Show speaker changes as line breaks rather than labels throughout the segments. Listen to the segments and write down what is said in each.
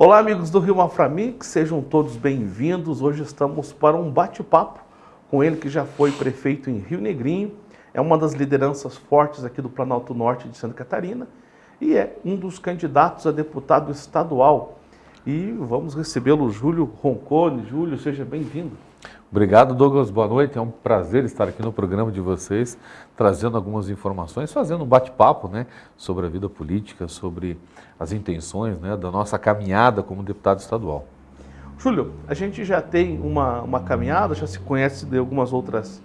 Olá, amigos do Rio Maframix, sejam todos bem-vindos. Hoje estamos para um bate-papo com ele que já foi prefeito em Rio Negrinho, é uma das lideranças fortes aqui do Planalto Norte de Santa Catarina e é um dos candidatos a deputado estadual. E vamos recebê-lo, Júlio Roncone. Júlio, seja bem-vindo.
Obrigado, Douglas. Boa noite. É um prazer estar aqui no programa de vocês, trazendo algumas informações, fazendo um bate-papo né, sobre a vida política, sobre as intenções né, da nossa caminhada como deputado estadual.
Júlio, a gente já tem uma, uma caminhada, já se conhece de algumas outras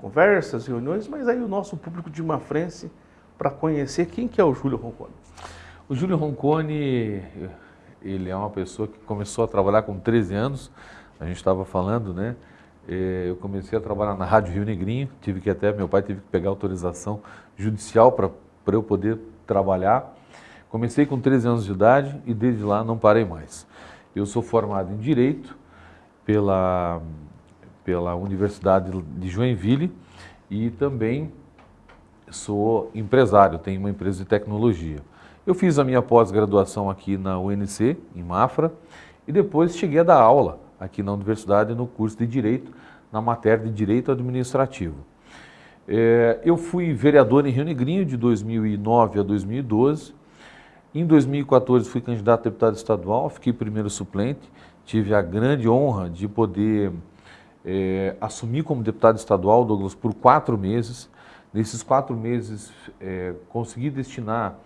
conversas, reuniões, mas aí o nosso público de Mafrense, para conhecer quem que é o Júlio Roncone.
O Júlio Roncone, ele é uma pessoa que começou a trabalhar com 13 anos, a gente estava falando, né? É, eu comecei a trabalhar na Rádio Rio Negrinho, tive que até, meu pai teve que pegar autorização judicial para eu poder trabalhar. Comecei com 13 anos de idade e desde lá não parei mais. Eu sou formado em Direito pela, pela Universidade de Joinville e também sou empresário, tenho uma empresa de tecnologia. Eu fiz a minha pós-graduação aqui na UNC, em Mafra, e depois cheguei a dar aula aqui na universidade no curso de Direito, na matéria de Direito Administrativo. É, eu fui vereador em Rio Negrinho de 2009 a 2012. Em 2014 fui candidato a deputado estadual, fiquei primeiro suplente. Tive a grande honra de poder é, assumir como deputado estadual, Douglas, por quatro meses. Nesses quatro meses é, consegui destinar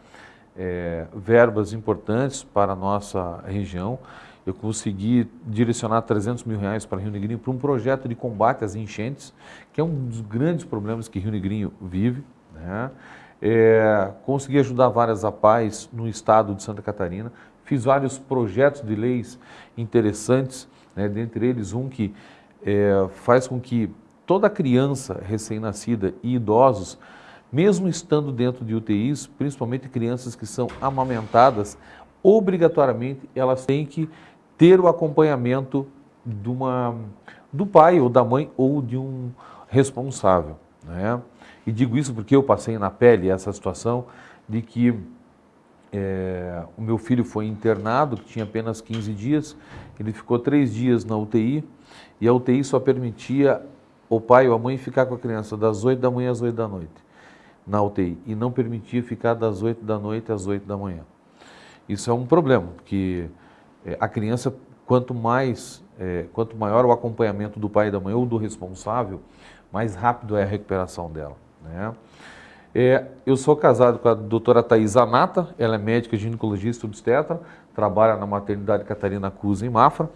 é, verbas importantes para a nossa região eu consegui direcionar 300 mil reais para Rio Negrinho para um projeto de combate às enchentes, que é um dos grandes problemas que Rio Negrinho vive. Né? É, consegui ajudar várias APAES no estado de Santa Catarina, fiz vários projetos de leis interessantes, né? dentre eles um que é, faz com que toda criança recém-nascida e idosos, mesmo estando dentro de UTIs, principalmente crianças que são amamentadas, obrigatoriamente elas têm que ter o acompanhamento de uma, do pai ou da mãe ou de um responsável. Né? E digo isso porque eu passei na pele essa situação de que é, o meu filho foi internado, que tinha apenas 15 dias, ele ficou três dias na UTI e a UTI só permitia o pai ou a mãe ficar com a criança das 8 da manhã às 8 da noite na UTI e não permitia ficar das 8 da noite às 8 da manhã. Isso é um problema, porque é, a criança, quanto mais, é, quanto maior o acompanhamento do pai e da mãe ou do responsável, mais rápido é a recuperação dela. Né? É, eu sou casado com a doutora Thais Anata, ela é médica ginecologista obstetra, trabalha na maternidade Catarina Cruz em Mafra,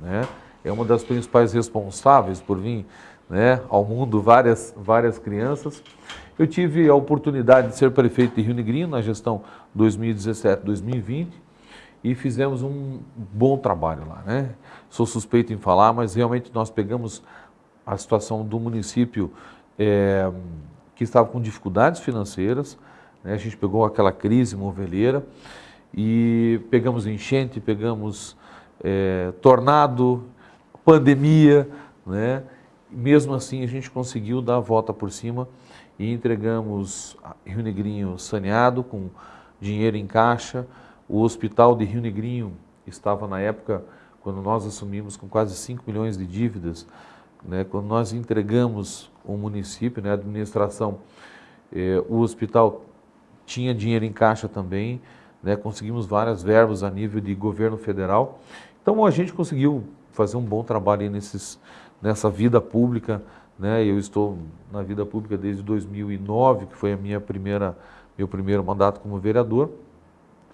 né? é uma das principais responsáveis por vir né, ao mundo várias, várias crianças. Eu tive a oportunidade de ser prefeito de Rio Negrinho na gestão 2017-2020 e fizemos um bom trabalho lá. Né? Sou suspeito em falar, mas realmente nós pegamos a situação do município é, que estava com dificuldades financeiras, né? a gente pegou aquela crise moveleira e pegamos enchente, pegamos é, tornado, pandemia, né? mesmo assim a gente conseguiu dar a volta por cima e entregamos Rio Negrinho saneado, com dinheiro em caixa, o hospital de Rio Negrinho estava na época, quando nós assumimos, com quase 5 milhões de dívidas. Né? Quando nós entregamos o município, né, a administração, eh, o hospital tinha dinheiro em caixa também, né? conseguimos várias verbas a nível de governo federal. Então a gente conseguiu fazer um bom trabalho nesses, nessa vida pública. Né? Eu estou na vida pública desde 2009, que foi a minha primeira, meu primeiro mandato como vereador.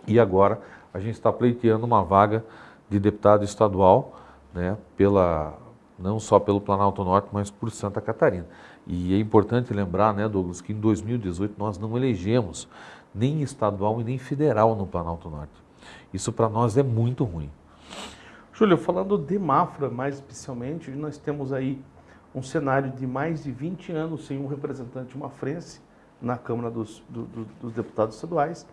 E agora a gente está pleiteando uma vaga de deputado estadual, né, pela, não só pelo Planalto Norte, mas por Santa Catarina. E é importante lembrar, né, Douglas, que em 2018 nós não elegemos nem estadual e nem federal no Planalto Norte. Isso para nós é muito ruim.
Júlio, falando de Mafra mais especialmente, nós temos aí um cenário de mais de 20 anos sem um representante mafrense na Câmara dos, do, do, dos Deputados Estaduais.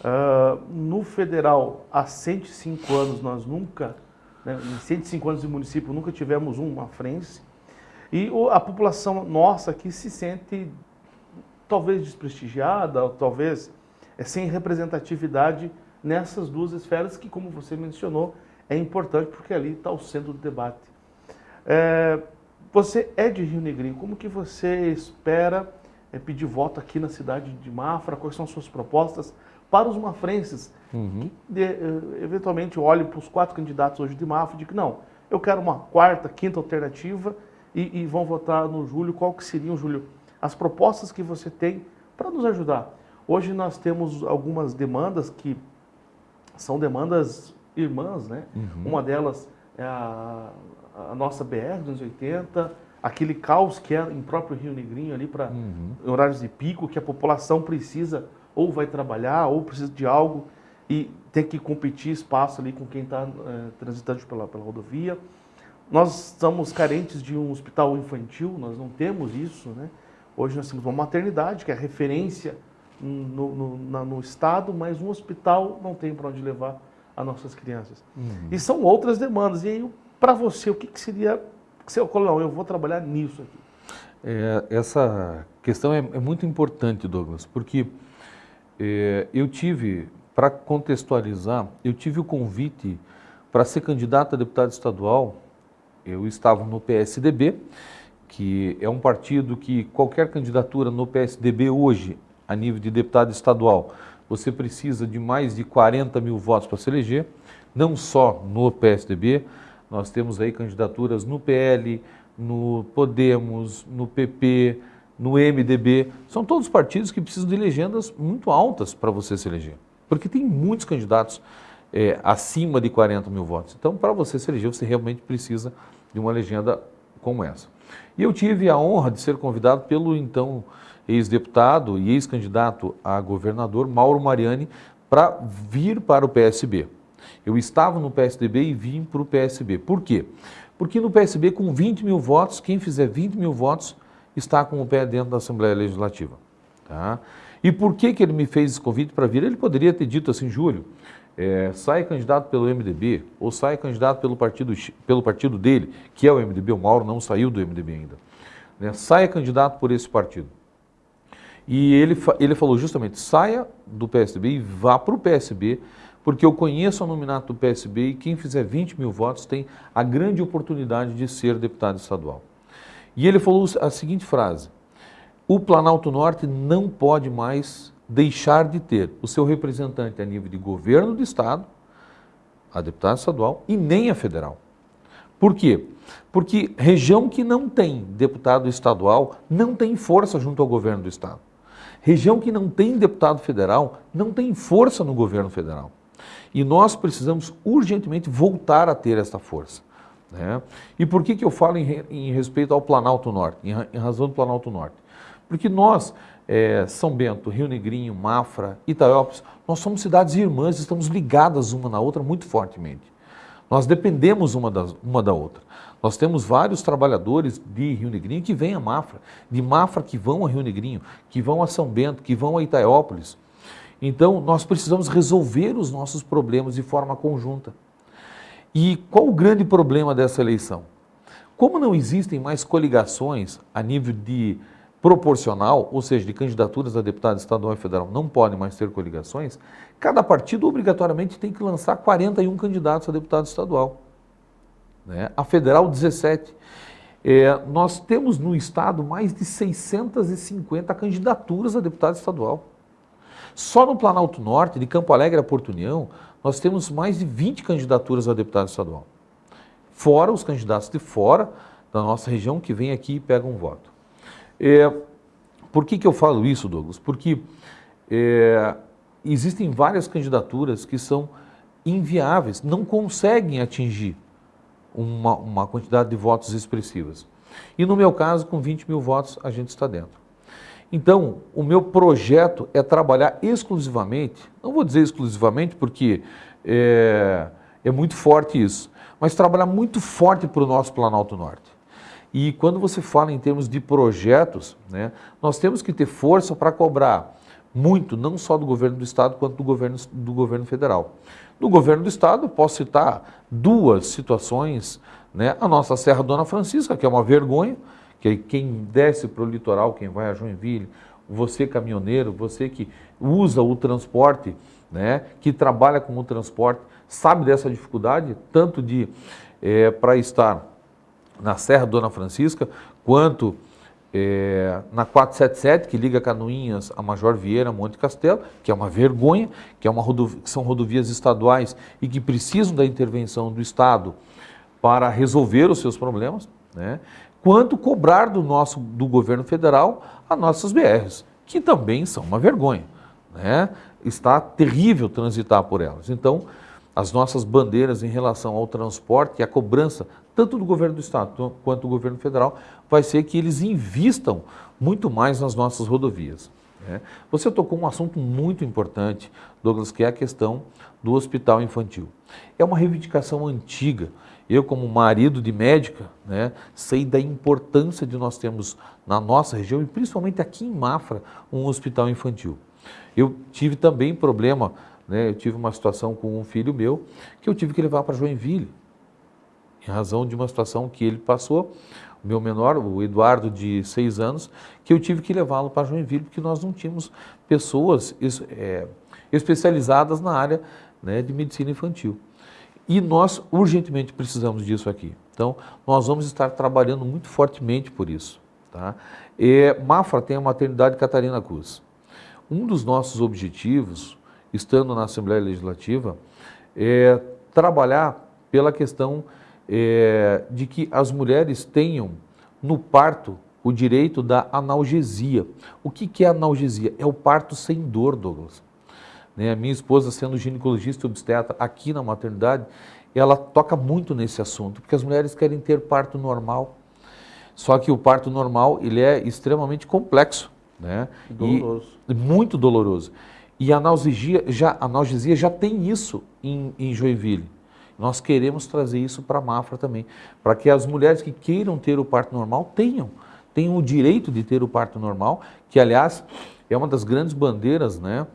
Uh, no federal, há 105 anos, nós nunca, né, em 105 anos de município, nunca tivemos um mafrense. E a população nossa aqui se sente talvez desprestigiada, ou talvez é, sem representatividade nessas duas esferas que, como você mencionou, é importante porque ali está o centro do debate. É, você é de Rio Negrinho, como que você espera é, pedir voto aqui na cidade de Mafra? Quais são as suas propostas para os mafrenses uhum. que de, eh, eventualmente olhem para os quatro candidatos hoje de Mafra e digam, não, eu quero uma quarta, quinta alternativa e, e vão votar no Júlio. Qual que seriam, Júlio, as propostas que você tem para nos ajudar? Hoje nós temos algumas demandas que são demandas irmãs, né? Uhum. Uma delas é a, a nossa BR 280, aquele caos que é em próprio Rio Negrinho ali para uhum. horários de pico, que a população precisa ou vai trabalhar ou precisa de algo e tem que competir espaço ali com quem está é, transitando pela, pela rodovia. Nós estamos carentes de um hospital infantil, nós não temos isso, né? Hoje nós temos uma maternidade, que é referência no, no, na, no estado, mas um hospital não tem para onde levar as nossas crianças. Uhum. E são outras demandas. E aí, para você, o que, que seria... Falou, não, eu vou trabalhar nisso aqui.
É, essa questão é, é, muito importante, Douglas, porque é, eu tive, para contextualizar, eu tive o convite para ser candidato a deputado estadual, eu estava no PSDB, que é um partido que qualquer candidatura no PSDB hoje, a nível de deputado estadual, você precisa de mais de 40 mil votos para se eleger, não só no PSDB, nós temos aí candidaturas no PL, no Podemos, no PP, no MDB, são todos partidos que precisam de legendas muito altas para você se eleger, porque tem muitos candidatos é, acima de 40 mil votos. Então, para você se eleger, você realmente precisa de uma legenda como essa. E eu tive a honra de ser convidado pelo então ex-deputado e ex-candidato a governador Mauro Mariani para vir para o PSB. Eu estava no PSDB e vim para o PSB. Por quê? Porque no PSB, com 20 mil votos, quem fizer 20 mil votos está com o pé dentro da Assembleia Legislativa. Tá? E por que, que ele me fez esse convite para vir? Ele poderia ter dito assim, Júlio, é, sai candidato pelo MDB ou sai candidato pelo partido, pelo partido dele, que é o MDB, o Mauro não saiu do MDB ainda. Né? Saia candidato por esse partido. E ele, ele falou justamente, saia do PSDB e vá para o PSB, porque eu conheço o nominato do PSB e quem fizer 20 mil votos tem a grande oportunidade de ser deputado estadual. E ele falou a seguinte frase, o Planalto Norte não pode mais deixar de ter o seu representante a nível de governo do Estado, a deputada estadual e nem a federal. Por quê? Porque região que não tem deputado estadual não tem força junto ao governo do Estado. Região que não tem deputado federal não tem força no governo federal. E nós precisamos urgentemente voltar a ter essa força. Né? E por que, que eu falo em, em respeito ao Planalto Norte, em, em razão do Planalto Norte? Porque nós é, São Bento, Rio Negrinho, Mafra, Itaiópolis, nós somos cidades irmãs, estamos ligadas uma na outra muito fortemente. Nós dependemos uma, das, uma da outra. Nós temos vários trabalhadores de Rio Negrinho que vêm a Mafra, de Mafra que vão a Rio Negrinho, que vão a São Bento, que vão a Itaiópolis. Então, nós precisamos resolver os nossos problemas de forma conjunta. E qual o grande problema dessa eleição? Como não existem mais coligações a nível de proporcional, ou seja, de candidaturas a deputado estadual e federal não podem mais ter coligações, cada partido obrigatoriamente tem que lançar 41 candidatos a deputado estadual. Né? A federal, 17. É, nós temos no estado mais de 650 candidaturas a deputado estadual. Só no Planalto Norte, de Campo Alegre a Porto União, nós temos mais de 20 candidaturas a deputado estadual. Fora os candidatos de fora da nossa região que vêm aqui e pegam um voto. É, por que, que eu falo isso, Douglas? Porque é, existem várias candidaturas que são inviáveis, não conseguem atingir uma, uma quantidade de votos expressivas. E no meu caso, com 20 mil votos, a gente está dentro. Então, o meu projeto é trabalhar exclusivamente, não vou dizer exclusivamente porque é, é muito forte isso, mas trabalhar muito forte para o nosso Planalto Norte. E quando você fala em termos de projetos, né, nós temos que ter força para cobrar muito, não só do governo do Estado, quanto do governo, do governo federal. No governo do Estado, posso citar duas situações, né, a nossa Serra Dona Francisca, que é uma vergonha, que quem desce para o litoral, quem vai a Joinville, você caminhoneiro, você que usa o transporte né, que trabalha com o transporte, sabe dessa dificuldade, tanto de é, para estar na Serra Dona Francisca, quanto é, na 477, que liga Canoinhas a Major Vieira, Monte Castelo, que é uma vergonha, que, é uma rodovia, que são rodovias estaduais e que precisam da intervenção do Estado para resolver os seus problemas, né? Quanto cobrar do nosso do governo federal as nossas BRs, que também são uma vergonha. Né? Está terrível transitar por elas. Então, as nossas bandeiras em relação ao transporte e a cobrança, tanto do governo do Estado quanto do governo federal, vai ser que eles invistam muito mais nas nossas rodovias. Né? Você tocou um assunto muito importante, Douglas, que é a questão do hospital infantil. É uma reivindicação antiga. Eu, como marido de médica, né, sei da importância de nós termos na nossa região, e principalmente aqui em Mafra, um hospital infantil. Eu tive também problema né? Eu tive uma situação com um filho meu que eu tive que levar para Joinville, em razão de uma situação que ele passou, o meu menor, o Eduardo, de seis anos, que eu tive que levá-lo para Joinville, porque nós não tínhamos pessoas é, especializadas na área né, de medicina infantil. E nós urgentemente precisamos disso aqui. Então, nós vamos estar trabalhando muito fortemente por isso. Tá? E Mafra tem a maternidade Catarina Cruz. Um dos nossos objetivos, estando na Assembleia Legislativa, é trabalhar pela questão é, de que as mulheres tenham no parto o direito da analgesia. O que, que é analgesia? É o parto sem dor, Douglas. Né? A minha esposa, sendo ginecologista e obstetra aqui na maternidade, ela toca muito nesse assunto, porque as mulheres querem ter parto normal. Só que o parto normal ele é extremamente complexo. Né?
Doloroso.
E muito doloroso. E a analgesia já, a analgesia já tem isso em, em Joinville. Nós queremos trazer isso para a Mafra também, para que as mulheres que queiram ter o parto normal tenham, tenham o direito de ter o parto normal, que aliás é uma das grandes bandeiras né,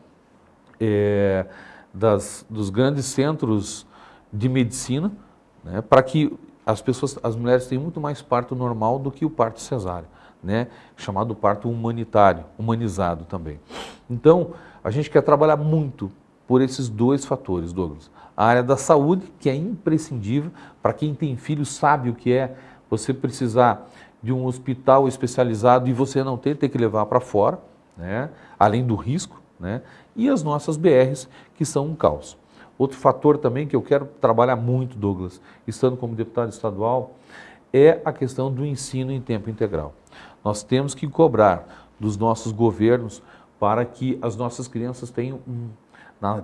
é, das, dos grandes centros de medicina, né, para que as pessoas, as mulheres tenham muito mais parto normal do que o parto cesáreo, né, chamado parto humanitário, humanizado também. Então, a gente quer trabalhar muito por esses dois fatores, Douglas. A área da saúde, que é imprescindível, para quem tem filho sabe o que é você precisar de um hospital especializado e você não ter, ter que levar para fora, né? além do risco, né? e as nossas BRs, que são um caos. Outro fator também que eu quero trabalhar muito, Douglas, estando como deputado estadual, é a questão do ensino em tempo integral. Nós temos que cobrar dos nossos governos para que as nossas crianças tenham,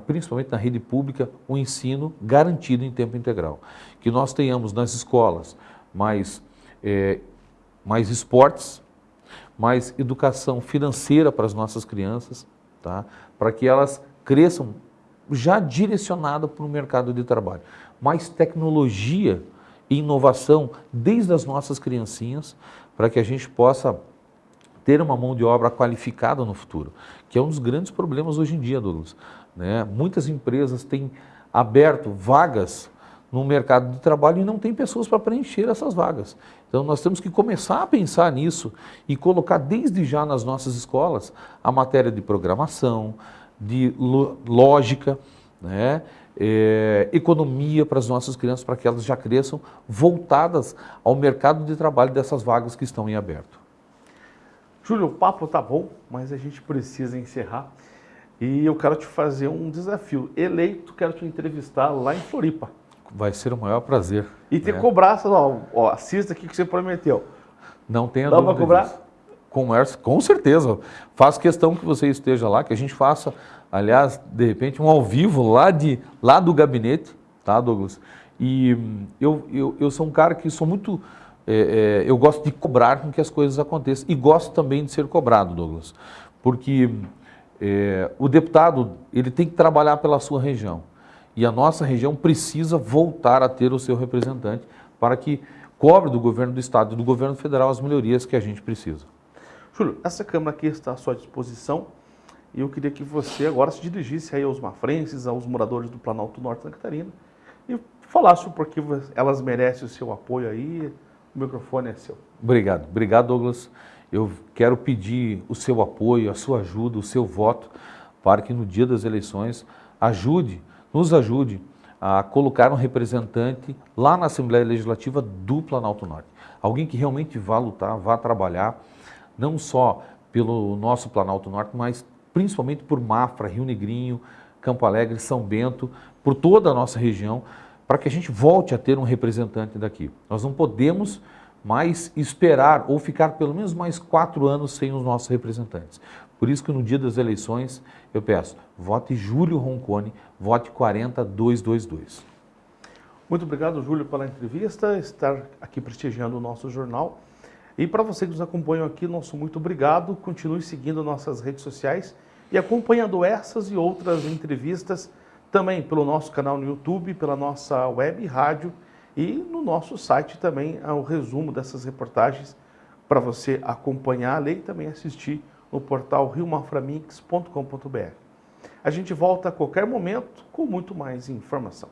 principalmente na rede pública, um ensino garantido em tempo integral. Que nós tenhamos nas escolas mais, é, mais esportes, mais educação financeira para as nossas crianças, tá? para que elas cresçam já direcionada para o mercado de trabalho. Mais tecnologia e inovação desde as nossas criancinhas, para que a gente possa ter uma mão de obra qualificada no futuro, que é um dos grandes problemas hoje em dia, Douglas. Né? Muitas empresas têm aberto vagas no mercado de trabalho e não tem pessoas para preencher essas vagas. Então nós temos que começar a pensar nisso e colocar desde já nas nossas escolas a matéria de programação, de lógica, né? É, economia para as nossas crianças, para que elas já cresçam voltadas ao mercado de trabalho dessas vagas que estão em aberto.
Júlio, o papo tá bom, mas a gente precisa encerrar. E eu quero te fazer um desafio. Eleito, quero te entrevistar lá em Floripa.
Vai ser o maior prazer.
E ter né? cobrança, ó, ó, assista aqui que você prometeu.
Não tenha
Dá
dúvida.
Dá para cobrar?
Comércio, com certeza. Faço questão que você esteja lá, que a gente faça, aliás, de repente, um ao vivo lá, de, lá do gabinete, tá, Douglas? E eu, eu, eu sou um cara que sou muito é, é, eu gosto de cobrar com que as coisas aconteçam e gosto também de ser cobrado, Douglas, porque é, o deputado ele tem que trabalhar pela sua região e a nossa região precisa voltar a ter o seu representante para que cobre do governo do estado e do governo federal as melhorias que a gente precisa.
Júlio, essa Câmara aqui está à sua disposição e eu queria que você agora se dirigisse aí aos mafrenses, aos moradores do Planalto Norte Santa Catarina e falasse o porquê elas merecem o seu apoio aí, o microfone é seu.
Obrigado. Obrigado, Douglas. Eu quero pedir o seu apoio, a sua ajuda, o seu voto, para que no dia das eleições ajude, nos ajude a colocar um representante lá na Assembleia Legislativa do Planalto Norte. Alguém que realmente vá lutar, vá trabalhar, não só pelo nosso Planalto Norte, mas principalmente por Mafra, Rio Negrinho, Campo Alegre, São Bento, por toda a nossa região, para que a gente volte a ter um representante daqui. Nós não podemos mais esperar ou ficar pelo menos mais quatro anos sem os nossos representantes. Por isso que no dia das eleições eu peço, vote Júlio Roncone, vote 40222.
Muito obrigado, Júlio, pela entrevista, estar aqui prestigiando o nosso jornal. E para você que nos acompanha aqui, nosso muito obrigado. Continue seguindo nossas redes sociais e acompanhando essas e outras entrevistas também pelo nosso canal no YouTube, pela nossa web rádio e no nosso site também o resumo dessas reportagens para você acompanhar, ler e também assistir no portal riomaframix.com.br. A gente volta a qualquer momento com muito mais informação.